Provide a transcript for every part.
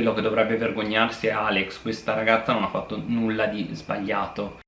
quello che dovrebbe vergognarsi è Alex. Questa ragazza non ha fatto nulla di sbagliato.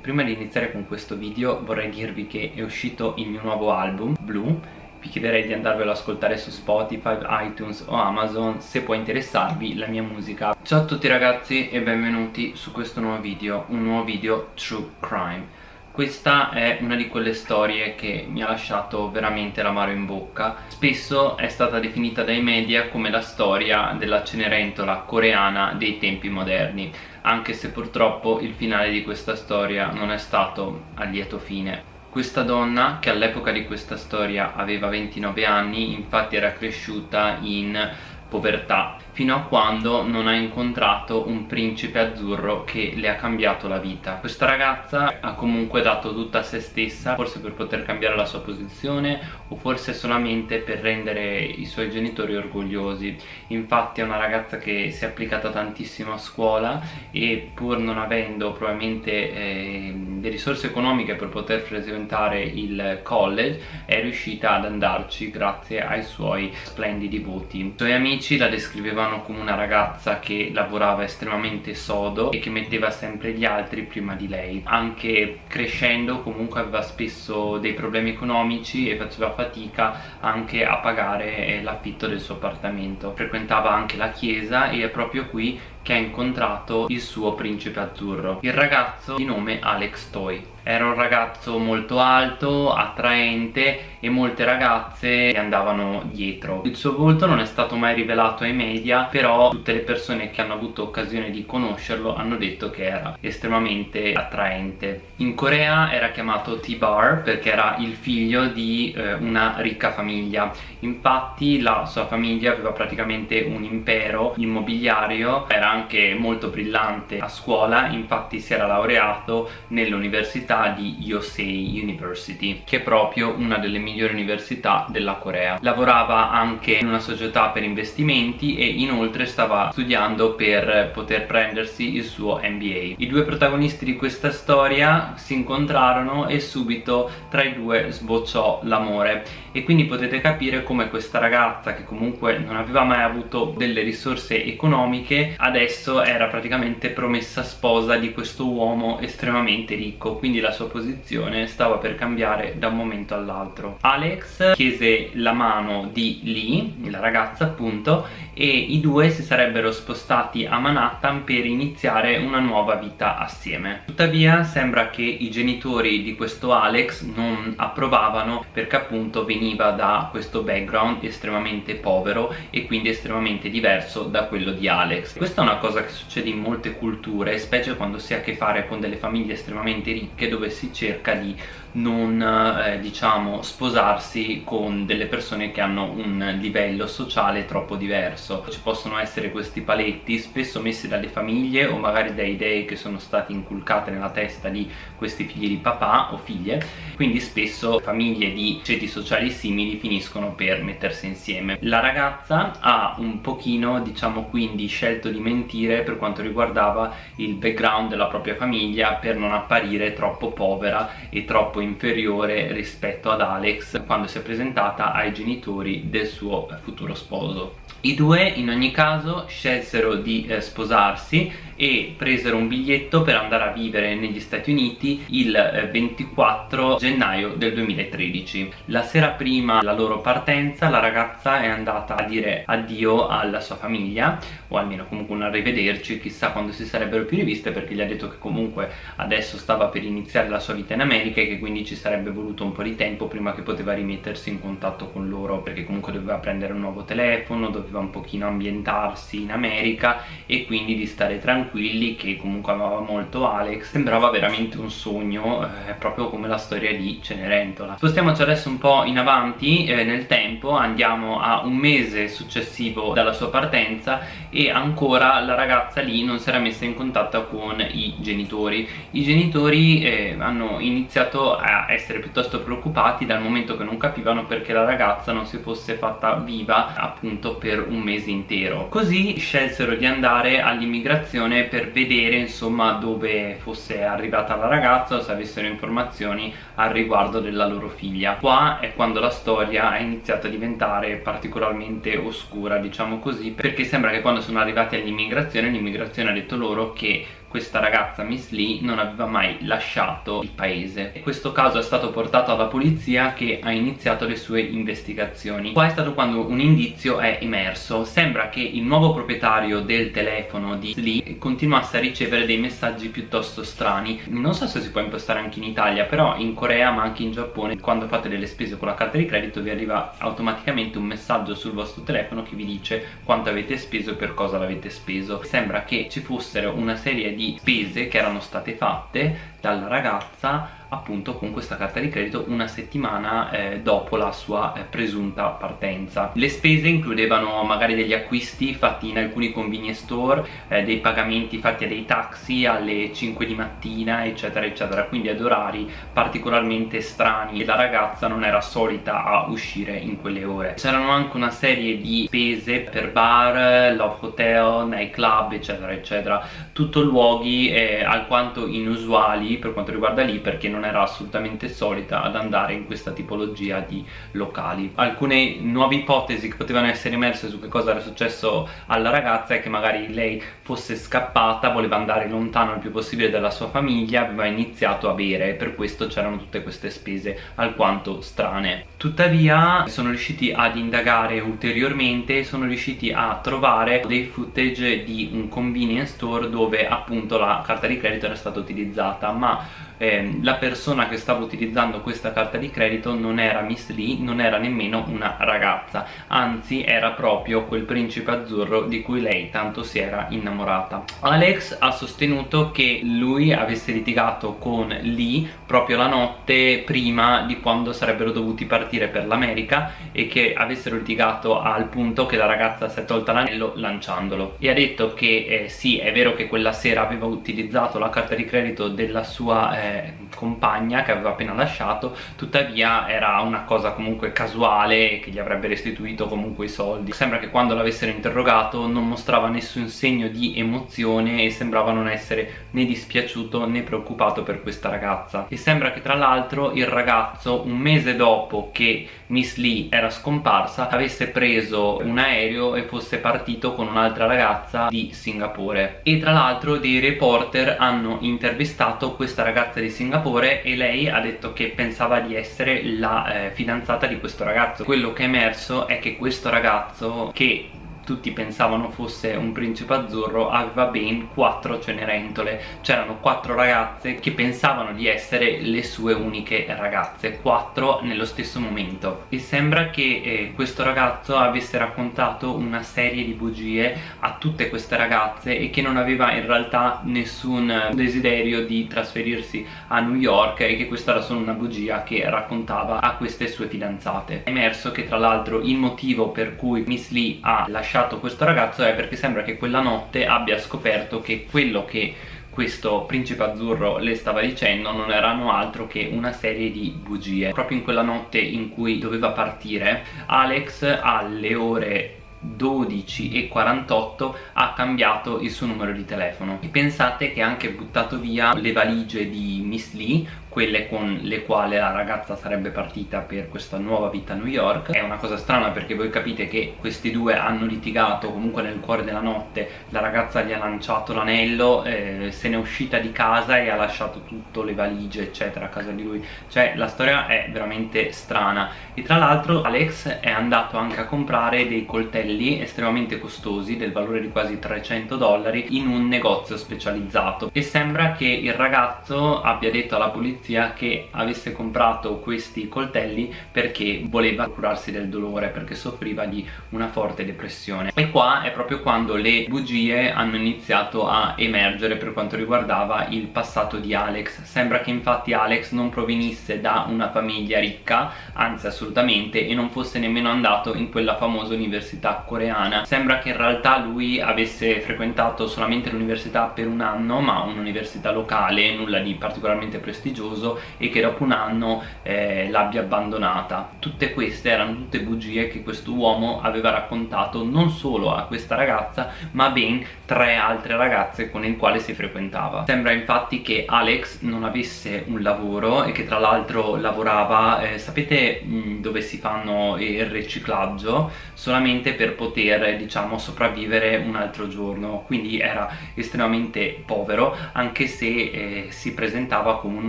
Prima di iniziare con questo video vorrei dirvi che è uscito il mio nuovo album, Blue. Vi chiederei di andarvelo ad ascoltare su Spotify, iTunes o Amazon. Se può interessarvi la mia musica. Ciao a tutti ragazzi e benvenuti su questo nuovo video, un nuovo video True Crime questa è una di quelle storie che mi ha lasciato veramente l'amaro in bocca. Spesso è stata definita dai media come la storia della Cenerentola coreana dei tempi moderni Anche se purtroppo il finale di questa storia non è stato a lieto fine. Questa donna, che all'epoca di questa storia aveva 29 anni, infatti era cresciuta in povertà fino a quando non ha incontrato un principe azzurro che le ha cambiato la vita. Questa ragazza ha comunque dato tutta a se stessa forse per poter cambiare la sua posizione o forse solamente per rendere i suoi genitori orgogliosi. Infatti è una ragazza che si è applicata tantissimo a scuola e pur non avendo probabilmente eh, le risorse economiche per poter frequentare il college è riuscita ad andarci grazie ai suoi splendidi voti. I suoi amici la descrivevano come una ragazza che lavorava estremamente sodo e che metteva sempre gli altri prima di lei. Anche crescendo comunque aveva spesso dei problemi economici e faceva fatica anche a pagare eh, l'affitto del suo appartamento. Frequentava anche la chiesa e è proprio qui che ha incontrato il suo principe azzurro. Il ragazzo di nome Alex 对。Era un ragazzo molto alto, attraente e molte ragazze andavano dietro. Il suo volto non è stato mai rivelato ai media però tutte le persone che hanno avuto occasione di conoscerlo hanno detto che era estremamente attraente. In Corea era chiamato T-Bar perché era il figlio di eh, una ricca famiglia. Infatti la sua famiglia aveva praticamente un impero immobiliario era anche molto brillante a scuola infatti si era laureato nell'università di Yosei University che è proprio una delle migliori università della Corea. Lavorava anche in una società per investimenti e inoltre stava studiando per poter prendersi il suo MBA i due protagonisti di questa storia si incontrarono e subito tra i due sbocciò l'amore. E quindi potete capire come questa ragazza che comunque non aveva mai avuto delle risorse economiche adesso era praticamente promessa sposa di questo uomo estremamente ricco. Quindi la sua posizione stava per cambiare da un momento all'altro. Alex chiese la mano di Lee, la ragazza appunto e i due si sarebbero spostati a Manhattan per iniziare una nuova vita assieme. Tuttavia sembra che i genitori di questo Alex non approvavano perché appunto veniva da questo background estremamente povero e quindi estremamente diverso da quello di Alex. Questa è una cosa che succede in molte culture specie quando si ha a che fare con delle famiglie estremamente ricche dove si cerca di non eh, diciamo sposarsi con delle persone che hanno un livello sociale troppo diverso. Ci possono essere questi paletti spesso messi dalle famiglie o magari da idee che sono state inculcate nella testa di questi figli di papà o figlie. Quindi spesso famiglie di ceti sociali simili finiscono per mettersi insieme. La ragazza ha un pochino diciamo quindi scelto di mentire per quanto riguardava il background della propria famiglia per non apparire troppo povera e troppo inferiore rispetto ad Alex quando si è presentata ai genitori del suo futuro sposo i due in ogni caso scelsero di eh, sposarsi e presero un biglietto per andare a vivere negli Stati Uniti il eh, 24 gennaio del 2013 la sera prima la loro partenza la ragazza è andata a dire addio alla sua famiglia o almeno comunque un arrivederci chissà quando si sarebbero più riviste perché gli ha detto che comunque adesso stava per iniziare la sua vita in America e che quindi ci sarebbe voluto un po' di tempo prima che poteva rimettersi in contatto con loro perché comunque doveva prendere un nuovo telefono doveva doveva un pochino ambientarsi in America e quindi di stare tranquilli che comunque amava molto Alex sembrava veramente un sogno eh, proprio come la storia di Cenerentola. Spostiamoci adesso un po' in avanti eh, nel tempo andiamo a un mese successivo dalla sua partenza e ancora la ragazza lì non si era messa in contatto con i genitori. I genitori eh, hanno iniziato a essere piuttosto preoccupati dal momento che non capivano perché la ragazza non si fosse fatta viva appunto per un mese intero. Così scelsero di andare all'immigrazione per vedere insomma dove fosse arrivata la ragazza o se avessero informazioni al riguardo della loro figlia. Qua è quando la storia è iniziata a diventare particolarmente oscura diciamo così perché sembra che quando sono arrivati all'immigrazione l'immigrazione ha detto loro che questa ragazza Miss Lee non aveva mai lasciato il paese. E questo caso è stato portato alla polizia che ha iniziato le sue investigazioni. Qua è stato quando un indizio è emerso. Sembra che il nuovo proprietario del telefono di Lee continuasse a ricevere dei messaggi piuttosto strani. Non so se si può impostare anche in Italia però in Corea ma anche in Giappone quando fate delle spese con la carta di credito vi arriva automaticamente un messaggio sul vostro telefono che vi dice quanto avete speso e per cosa l'avete speso. Sembra che ci fossero una serie di di spese che erano state fatte dalla ragazza appunto con questa carta di credito una settimana eh, dopo la sua eh, presunta partenza. Le spese includevano magari degli acquisti fatti in alcuni convenience store eh, dei pagamenti fatti a dei taxi alle 5 di mattina eccetera eccetera quindi ad orari particolarmente strani e la ragazza non era solita a uscire in quelle ore. C'erano anche una serie di spese per bar, love hotel, night club eccetera eccetera tutto luoghi eh, alquanto inusuali per quanto riguarda lì perché non non era assolutamente solita ad andare in questa tipologia di locali. Alcune nuove ipotesi che potevano essere emerse su che cosa era successo alla ragazza è che magari lei fosse scappata voleva andare lontano il più possibile dalla sua famiglia aveva iniziato a bere e per questo c'erano tutte queste spese alquanto strane tuttavia sono riusciti ad indagare ulteriormente sono riusciti a trovare dei footage di un convenience store dove appunto la carta di credito era stata utilizzata ma eh, la persona che stava utilizzando questa carta di credito non era Miss Lee, non era nemmeno una ragazza anzi era proprio quel principe azzurro di cui lei tanto si era innamorata. Alex ha sostenuto che lui avesse litigato con Lee proprio la notte prima di quando sarebbero dovuti partire per l'America e che avessero litigato al punto che la ragazza si è tolta l'anello lanciandolo. E ha detto che eh, sì è vero che quella sera aveva utilizzato la carta di credito della sua eh, compagna che aveva appena lasciato tuttavia era una cosa comunque casuale che gli avrebbe restituito comunque i soldi. Sembra che quando l'avessero interrogato non mostrava nessun segno di emozione e sembrava non essere né dispiaciuto né preoccupato per questa ragazza. E sembra che tra l'altro il ragazzo un mese dopo che Miss Lee era scomparsa avesse preso un aereo e fosse partito con un'altra ragazza di Singapore. E tra l'altro dei reporter hanno intervistato questa ragazza di Singapore e lei ha detto che pensava di essere la eh, fidanzata di questo ragazzo. Quello che è emerso è che questo ragazzo che tutti pensavano fosse un principe azzurro aveva ben quattro cenerentole. C'erano quattro ragazze che pensavano di essere le sue uniche ragazze quattro nello stesso momento. E sembra che eh, questo ragazzo avesse raccontato una serie di bugie a tutte queste ragazze e che non aveva in realtà nessun desiderio di trasferirsi a New York e che questa era solo una bugia che raccontava a queste sue fidanzate. È emerso che tra l'altro il motivo per cui Miss Lee ha lasciato lasciato questo ragazzo è perché sembra che quella notte abbia scoperto che quello che questo principe azzurro le stava dicendo non erano altro che una serie di bugie. Proprio in quella notte in cui doveva partire Alex alle ore 12.48 ha cambiato il suo numero di telefono. E pensate che ha anche buttato via le valigie di Miss Lee quelle con le quali la ragazza sarebbe partita per questa nuova vita a New York. È una cosa strana perché voi capite che questi due hanno litigato comunque nel cuore della notte. La ragazza gli ha lanciato l'anello eh, se n'è uscita di casa e ha lasciato tutto le valigie eccetera a casa di lui. Cioè la storia è veramente strana. E tra l'altro Alex è andato anche a comprare dei coltelli estremamente costosi del valore di quasi 300 dollari in un negozio specializzato. E sembra che il ragazzo abbia detto alla polizia che avesse comprato questi coltelli perché voleva curarsi del dolore perché soffriva di una forte depressione. E qua è proprio quando le bugie hanno iniziato a emergere per quanto riguardava il passato di Alex. Sembra che infatti Alex non provenisse da una famiglia ricca anzi assolutamente e non fosse nemmeno andato in quella famosa università coreana. Sembra che in realtà lui avesse frequentato solamente l'università per un anno ma un'università locale nulla di particolarmente prestigioso e che dopo un anno eh, l'abbia abbandonata. Tutte queste erano tutte bugie che questo uomo aveva raccontato non solo a questa ragazza ma ben tre altre ragazze con le quali si frequentava. Sembra infatti che Alex non avesse un lavoro e che tra l'altro lavorava eh, sapete mh, dove si fanno il riciclaggio? Solamente per poter diciamo sopravvivere un altro giorno. Quindi era estremamente povero anche se eh, si presentava come un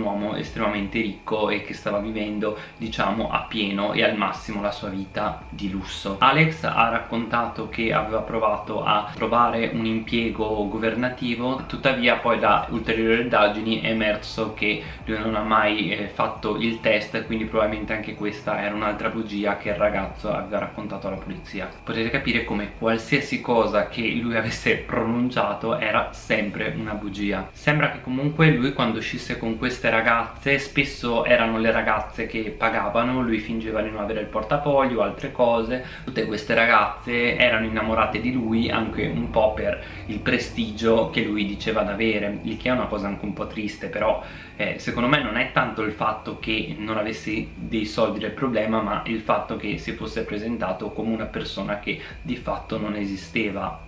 uomo estremamente ricco e che stava vivendo diciamo a pieno e al massimo la sua vita di lusso. Alex ha raccontato che aveva provato a trovare un impiego governativo tuttavia poi da ulteriori indagini è emerso che lui non ha mai eh, fatto il test quindi probabilmente anche questa era un'altra bugia che il ragazzo aveva raccontato alla polizia. Potete capire come qualsiasi cosa che lui avesse pronunciato era sempre una bugia. Sembra che comunque lui quando uscisse con queste ragazze spesso erano le ragazze che pagavano lui fingeva di non avere il portafoglio altre cose. Tutte queste ragazze erano innamorate di lui anche un po' per il prestigio che lui diceva d'avere il che è una cosa anche un po' triste però eh, secondo me non è tanto il fatto che non avessi dei soldi del problema ma il fatto che si fosse presentato come una persona che di fatto non esisteva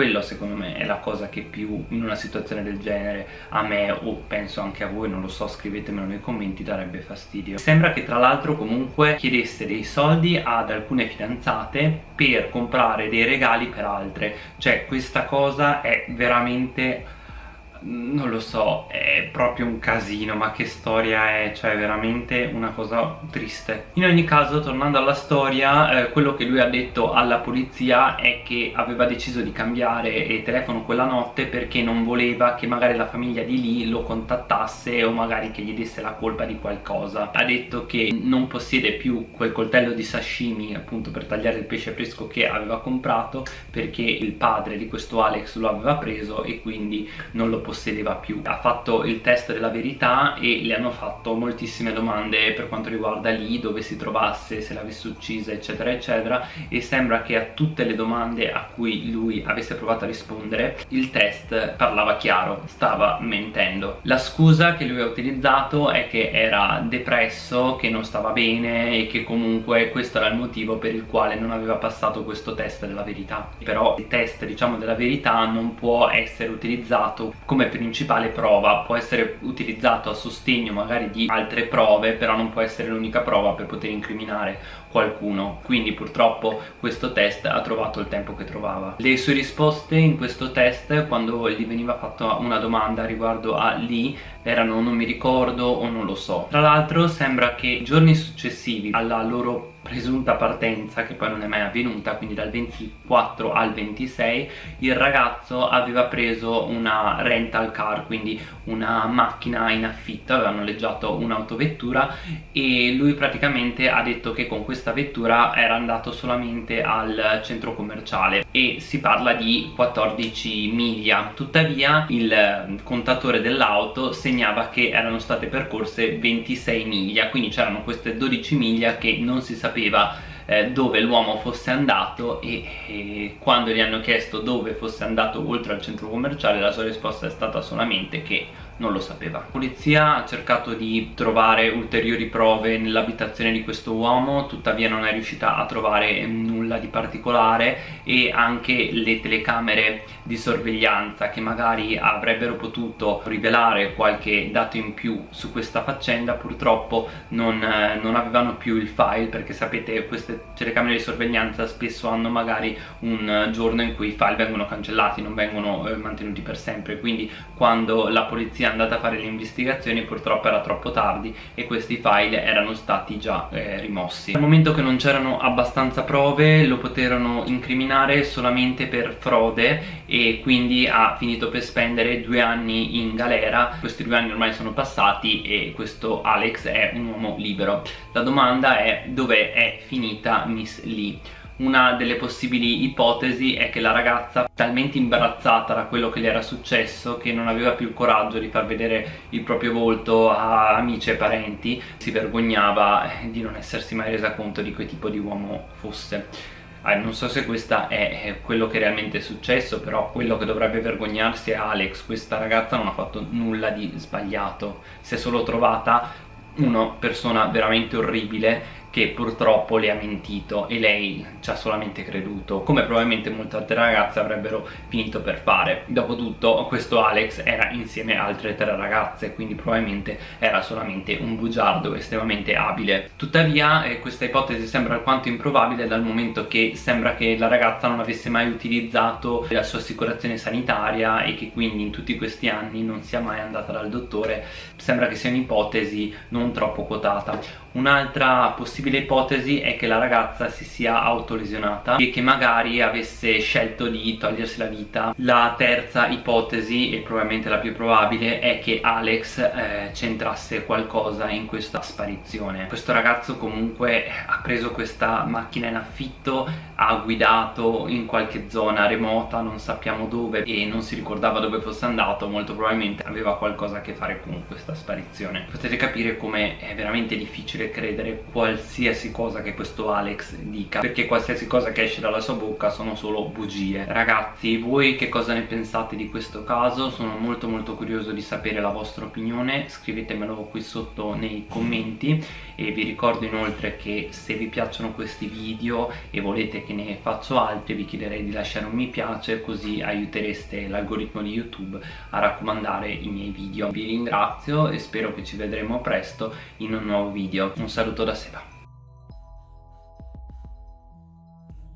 quello secondo me è la cosa che più in una situazione del genere a me o penso anche a voi, non lo so, scrivetemelo nei commenti, darebbe fastidio. Sembra che tra l'altro comunque chiedesse dei soldi ad alcune fidanzate per comprare dei regali per altre, cioè questa cosa è veramente non lo so, è proprio un casino, ma che storia è, cioè veramente una cosa triste. In ogni caso, tornando alla storia, eh, quello che lui ha detto alla polizia è che aveva deciso di cambiare telefono quella notte perché non voleva che magari la famiglia di lì lo contattasse o magari che gli desse la colpa di qualcosa. Ha detto che non possiede più quel coltello di sashimi appunto per tagliare il pesce fresco che aveva comprato perché il padre di questo Alex lo aveva preso e quindi non lo possedeva più. Ha fatto il test della verità e le hanno fatto moltissime domande per quanto riguarda lì dove si trovasse, se l'avesse uccisa eccetera eccetera e sembra che a tutte le domande a cui lui avesse provato a rispondere il test parlava chiaro, stava mentendo. La scusa che lui ha utilizzato è che era depresso, che non stava bene e che comunque questo era il motivo per il quale non aveva passato questo test della verità. Però il test diciamo della verità non può essere utilizzato come come principale prova. Può essere utilizzato a sostegno magari di altre prove però non può essere l'unica prova per poter incriminare qualcuno. Quindi purtroppo questo test ha trovato il tempo che trovava. Le sue risposte in questo test quando gli veniva fatta una domanda riguardo a lì erano non mi ricordo o non lo so tra l'altro sembra che giorni successivi alla loro presunta partenza che poi non è mai avvenuta quindi dal 24 al 26 il ragazzo aveva preso una rental car quindi una macchina in affitto aveva noleggiato un'autovettura e lui praticamente ha detto che con questa vettura era andato solamente al centro commerciale e si parla di 14 miglia. Tuttavia il contatore dell'auto segnava che erano state percorse 26 miglia quindi c'erano queste 12 miglia che non si sapeva sapeva eh, dove l'uomo fosse andato e, e, quando gli hanno chiesto dove fosse andato oltre al centro commerciale la sua risposta è stata solamente che non lo sapeva. La polizia ha cercato di trovare ulteriori prove nell'abitazione di questo uomo, tuttavia non è riuscita a trovare nulla di particolare e anche le telecamere di sorveglianza che magari avrebbero potuto rivelare qualche dato in più su questa faccenda purtroppo non, eh, non avevano più il file perché sapete queste telecamere di sorveglianza spesso hanno magari un giorno in cui i file vengono cancellati, non vengono eh, mantenuti per sempre. Quindi quando la polizia andata a fare le investigazioni purtroppo era troppo tardi e questi file erano stati già eh, rimossi. Al momento che non c'erano abbastanza prove lo poterono incriminare solamente per frode e quindi ha finito per spendere due anni in galera. Questi due anni ormai sono passati e questo Alex è un uomo libero. La domanda è dove è finita Miss Lee? Una delle possibili ipotesi è che la ragazza talmente imbarazzata da quello che le era successo che non aveva più il coraggio di far vedere il proprio volto a amici e parenti si vergognava di non essersi mai resa conto di che tipo di uomo fosse eh, non so se questo è quello che realmente è successo però quello che dovrebbe vergognarsi è Alex. Questa ragazza non ha fatto nulla di sbagliato. Si è solo trovata una persona veramente orribile che purtroppo le ha mentito e lei ci ha solamente creduto come probabilmente molte altre ragazze avrebbero finito per fare. Dopotutto questo Alex era insieme a altre tre ragazze quindi probabilmente era solamente un bugiardo estremamente abile. Tuttavia eh, questa ipotesi sembra alquanto improbabile dal momento che sembra che la ragazza non avesse mai utilizzato la sua assicurazione sanitaria e che quindi in tutti questi anni non sia mai andata dal dottore. Sembra che sia un'ipotesi non troppo quotata un'altra possibile ipotesi è che la ragazza si sia autolesionata e che magari avesse scelto di togliersi la vita. La terza ipotesi e probabilmente la più probabile è che Alex eh, c'entrasse qualcosa in questa sparizione. Questo ragazzo comunque ha preso questa macchina in affitto ha guidato in qualche zona remota non sappiamo dove e non si ricordava dove fosse andato molto probabilmente aveva qualcosa a che fare con questa sparizione. Potete capire come è veramente difficile credere qualsiasi cosa che questo Alex dica perché qualsiasi cosa che esce dalla sua bocca sono solo bugie. Ragazzi voi che cosa ne pensate di questo caso? Sono molto molto curioso di sapere la vostra opinione. Scrivetemelo qui sotto nei commenti e vi ricordo inoltre che se vi piacciono questi video e volete che ne faccio altri vi chiederei di lasciare un mi piace così aiutereste l'algoritmo di youtube a raccomandare i miei video. Vi ringrazio e spero che ci vedremo presto in un nuovo un saluto da Seba